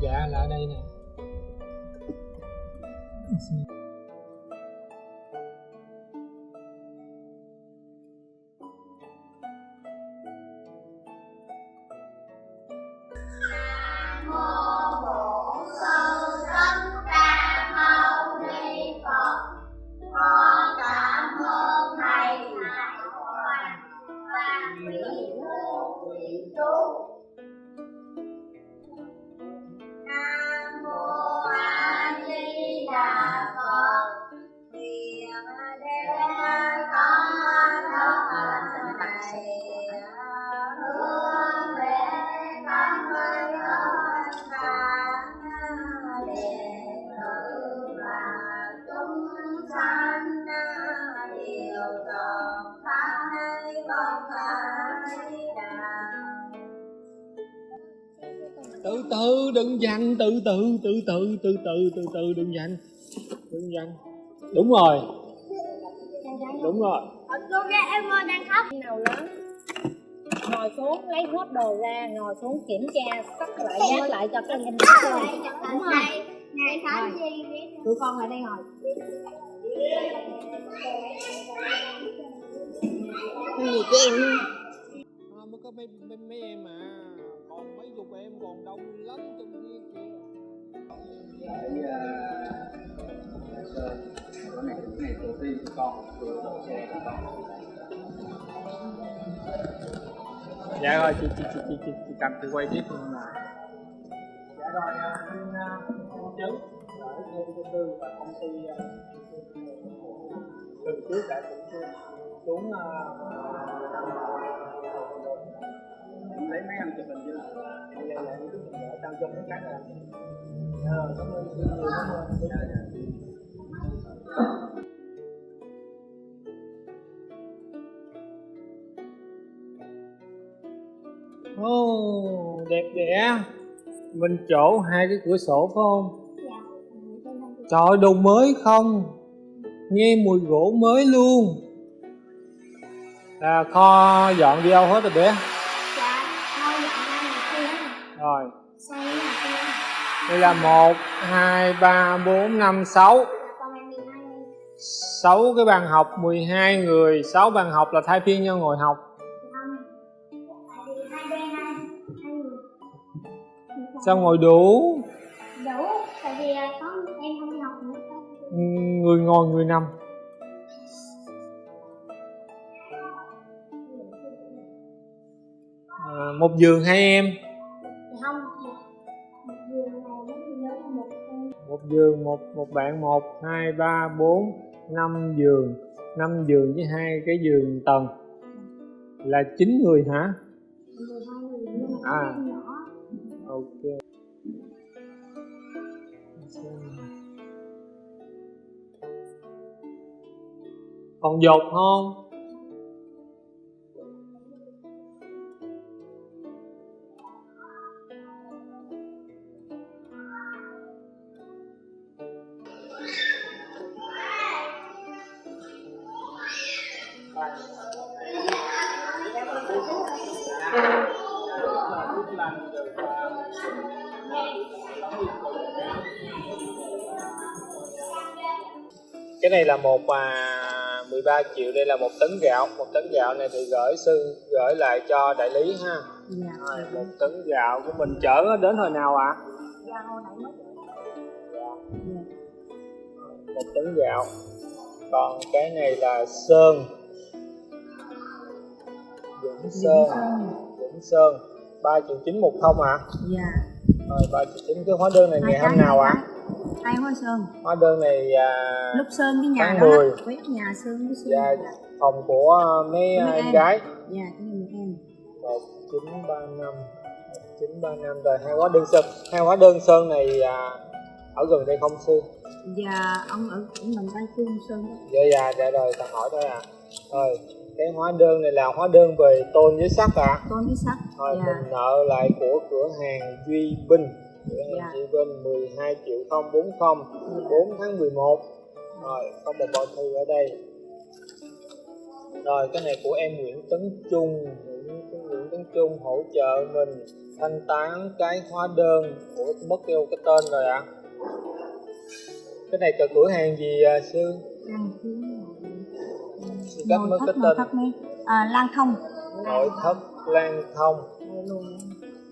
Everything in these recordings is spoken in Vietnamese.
dạ là ở đây nè. Từ từ đừng dằn từ từ từ từ từ từ từ từ đừng dằn đừng dằn đúng rồi. Đúng rồi. Cô ra em ơi đang khóc. Nào lớn? Ngồi xuống lấy hết đồ ra ngồi xuống kiểm tra sắp lại nhắc lại cho các em đúng không ngày tháng gì tụi con lại đây ngồi. Gì của em? À, mới có mấy, mấy, mấy em mà còn đông lắm trên kia kìa cái này cái này tổ tiên của con vừa đổ xe của con dạ rồi chị chị chị chị chị, chị cầm chị quay tiếp luôn mà dạ rồi anh công chứng ở khu dân cư và công ty lần trước đã cũng xuống xuống em lấy mấy anh chụp hình chứ bây giờ lại cứ mình ở trong trong cái này. Ờ cảm ơn cảm ơn dạ dạ. Ồ, đẹp đẽ. Mình chỗ hai cái cửa sổ phải không? Trời ơi, đồ mới không? Nghe mùi gỗ mới luôn. À, Kho dọn đi đâu hết rồi bé Đây là 1, 2, 3, 4, 5, 6 6 cái bàn học 12 người. 6 bàn học là thay phiên nhau ngồi học. Sao ngồi đủ? Đủ tại vì có em không đi học nữa Người ngồi người nằm. À, Một giường hai em. Một giường, một một bạn, một, hai, ba, bốn, năm giường. Năm giường với hai cái giường tầng. Là chín người hả? À. ok. Còn dột không? Cái này là một à, 13 triệu đây là một tấn gạo. Một tấn gạo này thì gửi sư gửi lại cho đại lý ha. Dạ. Rồi, một tấn gạo của mình chở đến hồi nào ạ? Dạ hồi nãy mới một tấn gạo. Còn cái này là sơn. Dũng Sơn. Dũng Sơn. Ba triệu chín một thông ạ? Dạ. Rồi ba triệu chín. Cái hóa đơn này ngày hôm nào ạ hai hoa sơn. Hóa đơn này à, lúc sơn cái nhà Tháng đó 10. đó, quét nhà sơn cái sơn dạ, phòng của mấy à, Mấy em em. gái. Dạ cái em. Một chín ba năm. Một chín ba năm. Rồi hai hóa đơn sơn. Hai hóa đơn sơn này à, ở gần đây không sư? Dạ ông ở cũng mình đang khu sơn dạ dạ dạ rồi ta hỏi thôi à. Rồi cái hóa đơn này là hóa đơn về tôn với sắt ạ. Tôn cái sắt rồi dạ. mình nợ lại của cửa hàng Duy Binh Dạ. Duy Binh 12 triệu 040 4 tháng 11 rồi có một bao thư ở đây. Rồi cái này của em Nguyễn Tấn Trung. Nguyễn, Tấn Trung hỗ trợ mình thanh toán cái hóa đơn của mất tiêu cái tên rồi ạ. Cái này là cửa hàng gì à, sư? Sư cấp mất cái tên. à, Lan Thông. Nội thất lan thông.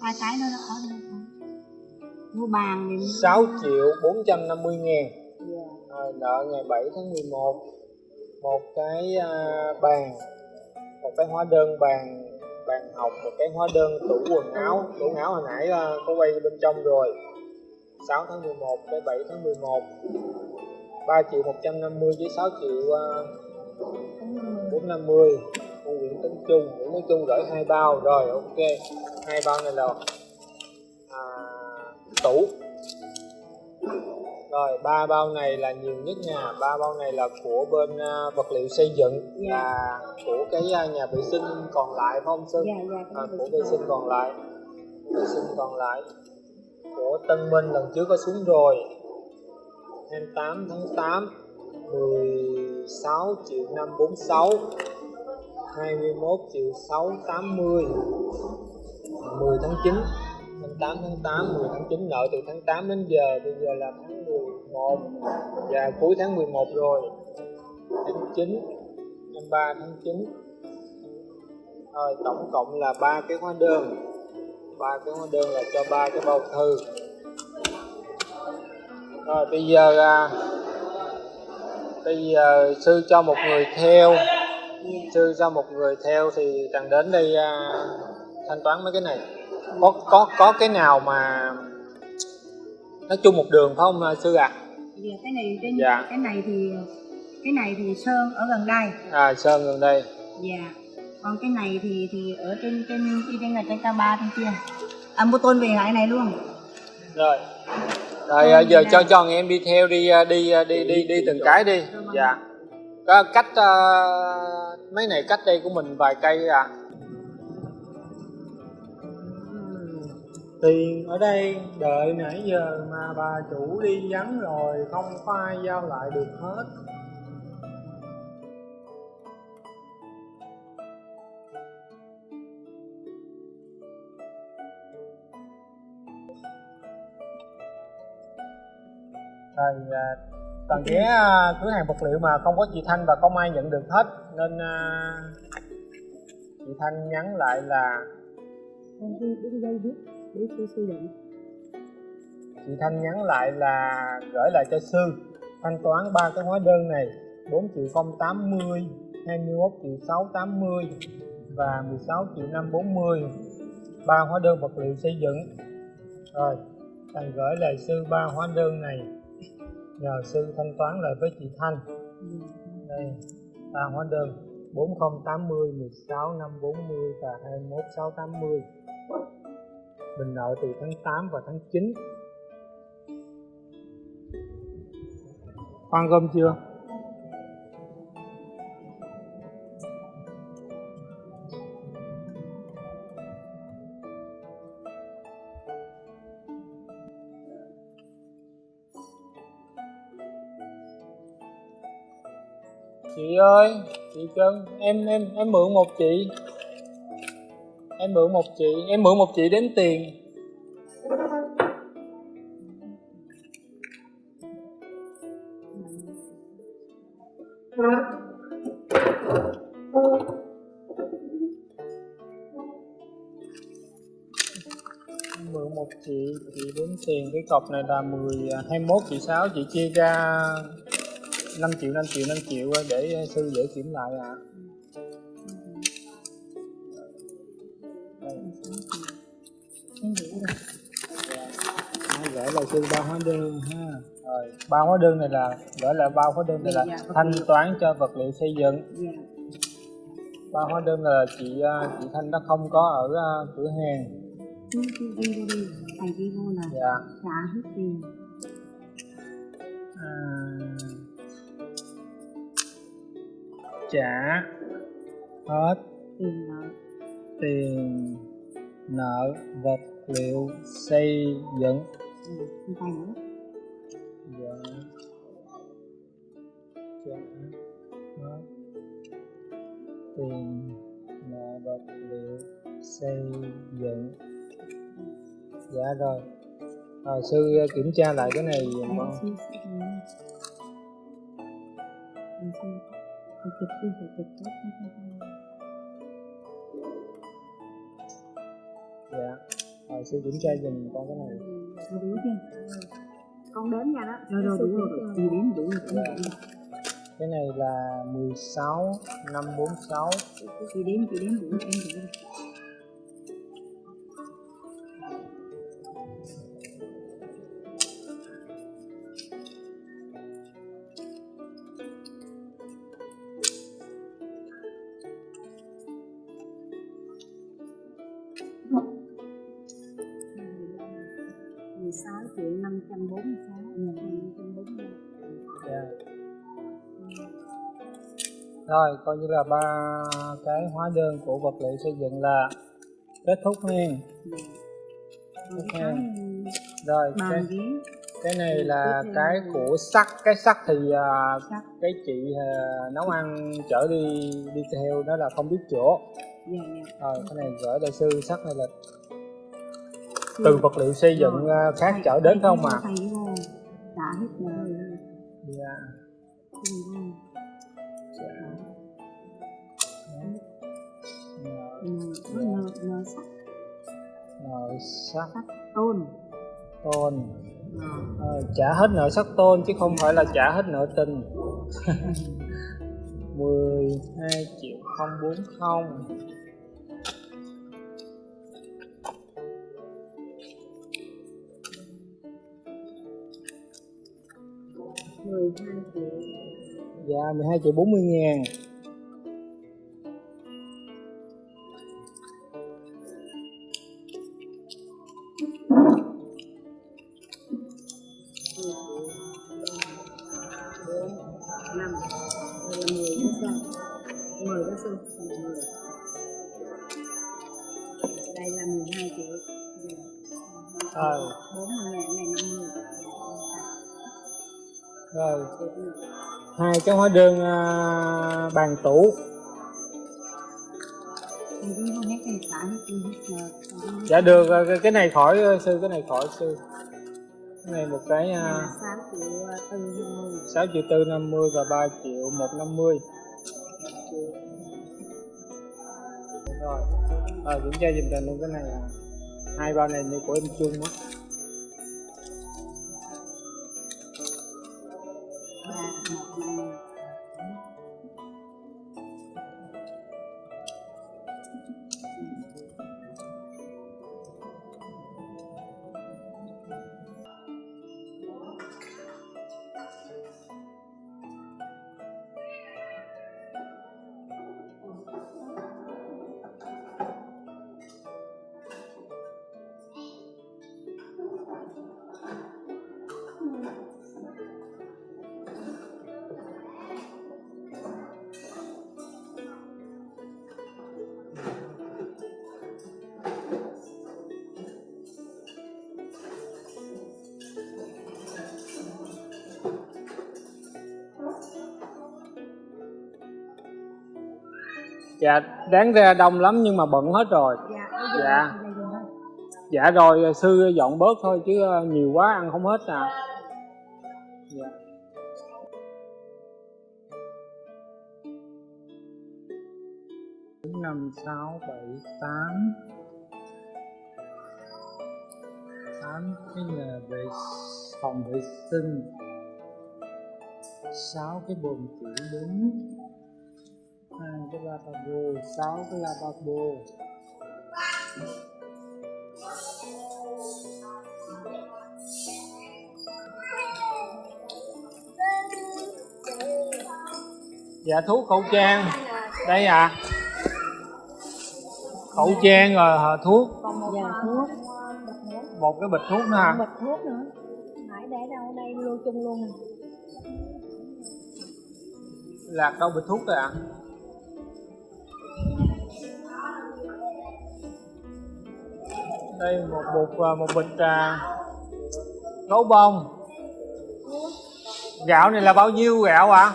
Hai cái đó nó có đây mua bàn thì 6 triệu 450 ngàn. Dạ. rồi nợ ngày 7 tháng 11 một. Cái à, bàn. Một cái hóa đơn bàn bàn học một cái hóa đơn tủ quần áo. Tủ quần áo hồi nãy à, có quay bên trong rồi. 6 tháng 11 tới 7 tháng 11 3 triệu 150 với 6 triệu à, 450 con Nguyễn Tấn Trung. Nguyễn Tấn Trung gửi hai bao. Rồi ok. Hai bao này là tủ. Rồi ba bao này là nhiều nhất nha. Ba bao này là của bên à, vật liệu xây dựng là của cái à, nhà vệ sinh còn lại phải không sư dạ dạ à, của vệ sinh còn lại. vệ sinh còn lại. Của Tân Minh lần trước có xuống rồi. 28 tháng 8 16 triệu 546 21 triệu 680 10 tháng 9 8 tháng 8 10 tháng 9 nợ từ tháng 8 đến giờ. Bây giờ là tháng 11 và cuối tháng 11 rồi. Tháng 9 tháng 3 tháng 9 rồi tổng cộng là ba cái hóa đơn. Ba cái hóa đơn là cho ba cái bao thư. Rồi bây giờ à, bây giờ sư cho một người theo. Sư cho một người theo thì cần đến đây à, thanh toán mấy cái này có có có cái nào mà nói chung một đường phải không à, sư ạ? Dạ cái này trên Dạ. cái này thì cái này thì sơn ở gần đây. À sơn gần đây. Dạ. Còn cái này thì thì ở trên trên trên trên là trên K3 trên kia. À mua tôn về lại này luôn. Rồi. Rồi à, giờ cho cho em đi theo đi à, đi à, đi đi đi từng cái đi. Dạ. Có cách à, mấy này cách đây của mình vài cây à tiền ở đây đợi nãy giờ mà bà chủ đi vắng rồi không có ai giao lại được hết. Rồi à, toàn ghé à, cửa hàng vật liệu mà không có chị Thanh và không ai nhận được hết nên à, chị Thanh nhắn lại là con đi đi đây biết để sư sử dụng chị Thanh nhắn lại là gửi lại cho sư. Thanh toán ba cái hóa đơn này 4 triệu 080 21 triệu 680 và 16 triệu 540 ba hóa đơn vật liệu xây dựng. Rồi thành gửi lại sư ba hóa đơn này. Nhờ sư thanh toán lại với chị Thanh. Đây, ba hóa đơn 4080 16 540 và 21 680 mình nợ từ tháng 8 và tháng 9 Khoan gom chưa? Chị ơi, chị Trân, em em em mượn một chị. Em mượn một chị, em mượn một chị đến tiền. Mượn một chị, chị đến tiền cái cọc này là 10 21 à, chị 6 chị chia ra 5 triệu 5 triệu 5 triệu để à, sư dễ kiểm lại ạ. À. gửi lại sư ba hóa đơn ha. Rồi ba hóa đơn này là gửi lại ba hóa đơn này là Dạ, dạ, thanh toán cho vật liệu xây dựng. Dạ. Ba hóa đơn là chị à, chị thanh nó không có ở à, cửa hàng. Là dạ. Trả hết tiền. À, trả hết tiền nợ. tiền nợ vật liệu xây dựng? Dạ. Trả tiền nợ vật liệu xây dựng. Dạ rồi. Rồi sư kiểm tra lại cái này dùm con chụp đi phải chụp tốt dạ rồi sư kiểm tra dùm con cái này. Rồi đúng chưa? Con đến nha đó. Rồi rồi đủ rồi, chị đủ Cái này là 16, 546 Chị đến, chị đến đủ em đủ rồi. Thank you. 16 triệu 546 ngàn 545. Rồi coi như là ba cái hóa đơn của vật liệu xây dựng là kết thúc nha. Kết Rồi cái, cái này là cái của sắt. Cái sắt thì uh, cái chị uh, nấu ăn chở đi đi theo đó là không biết chỗ. rồi cái này gửi đại sư sắt này là từ vật liệu xây dựng à, khác chở đến không mà vô. Trả hết rồi. Dạ. Vô. Rồi, Ừ, nợ sắt. Sắt. Tôn. Tôn. Ờ, Ờ, trả hết nợ sắt tôn chứ không phải là trả hết nợ tình. 12 triệu 040 Dạ, mười hai triệu dạ 12 triệu 40 ngàn. Cái hóa đơn uh, bàn tủ. Dạ được ờ, cái này khỏi ờ, sư cái này khỏi sư. Cái này một cái sáu triệu tư năm mươi và ba triệu một năm mươi. Rồi à, kiểm tra dùm tình luôn cái này hai bao này như của em chung á. Và dạ đáng ra đông lắm nhưng mà bận hết rồi. Dạ Dạ. dạ rồi sư dọn bớt thôi chứ ờ, nhiều quá ăn không hết à. Dạ. năm sáu bảy tám. Tám cái nhà vệ phòng vệ sinh. Sáu cái bồn tiểu đứng hai cái lavabo sáu cái lavabo dạ thuốc khẩu trang. Đây à khẩu trang rồi hả, thuốc. Dạ, thuốc. một cái bịch thuốc nữa à bịch thuốc nữa. Nãy để đâu đây lưu chung luôn. Lạc đâu bịch thuốc rồi ạ đây một bịch à, một bịch à, gấu bông. Gạo này là bao nhiêu gạo ạ?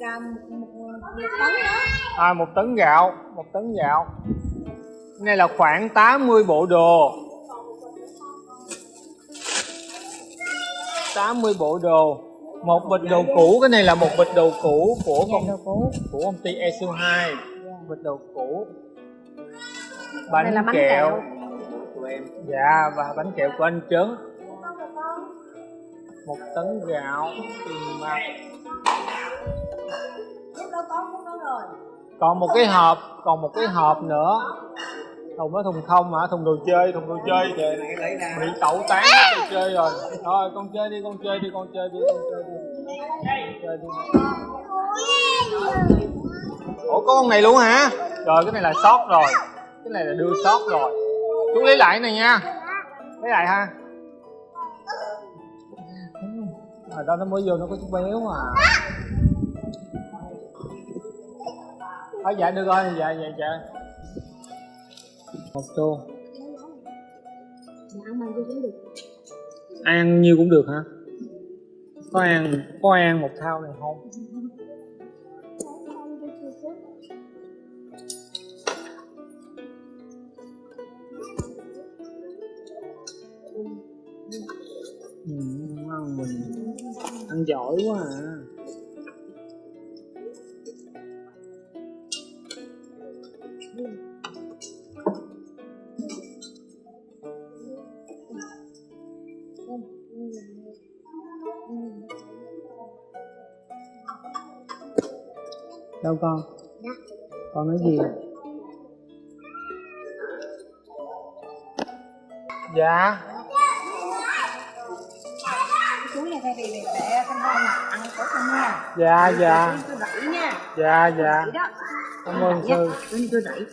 Ra một, một, một tấn đó. À một tấn gạo một tấn gạo. Cái này là khoảng 80 bộ đồ. 80 bộ đồ. Một bịch đồ cũ cái này là một bịch đồ cũ của công cũ. của công ty Esu 2 bịch đồ cũ. Bánh, bánh kẹo. kẹo. Em. Dạ và bánh kẹo của anh Trấn. Một tấn gạo mặt. Còn một cái hộp còn một cái hộp nữa. Thùng đó thùng không hả? Thùng đồ chơi thùng đồ chơi. Kìa bị tẩu tán hết đồ chơi rồi. Thôi con chơi đi con chơi đi con chơi đi con chơi đi. Chơi đi. Ủa có con này luôn hả? Rồi cái này là sót rồi. Cái này là đưa sót rồi chú lấy lại này nha. Lấy lại ha. Ở đâu nó mới vô nó có chút béo mà. Thôi dạ được rồi dạ dạ dạ. Một tô. Ăn nhiêu cũng được hả? Có ăn có ăn một thao này không? Mình ăn giỏi quá à. Đâu con? Con nói gì? Dạ thay vì để để con con ăn của con nha. Dạ dạ. tôi đẩy nha. Dạ dạ. Cảm ơn sư. Tôi đẩy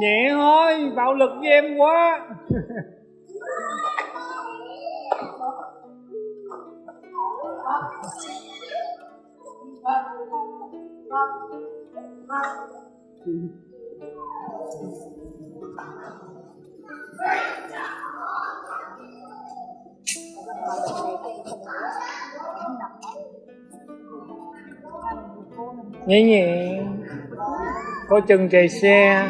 nhẹ thôi bạo lực với em quá. Nhẹ nhẹ. Có chân chạy xe.